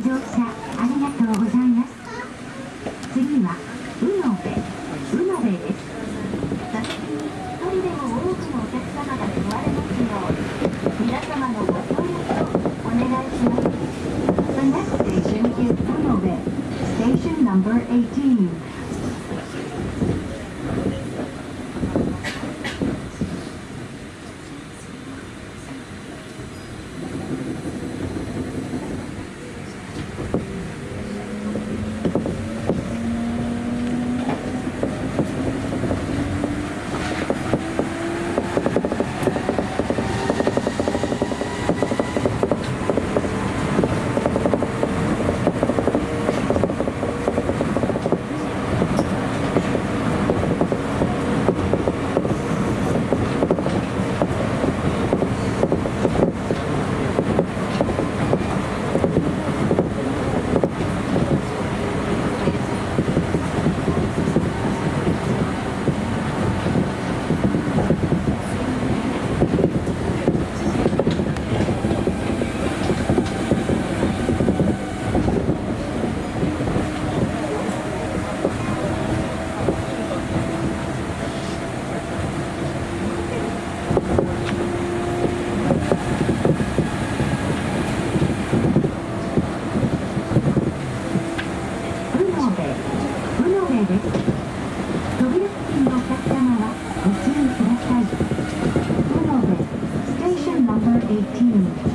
乗車ありがとうございます。次は宇野部宇野部。です座席に一人でも多くのお客様が座れます。よう皆様のご協力をお願いします The next station is Unobe, station number 18. 西不能です扉付近のお客様はご注意ください 18.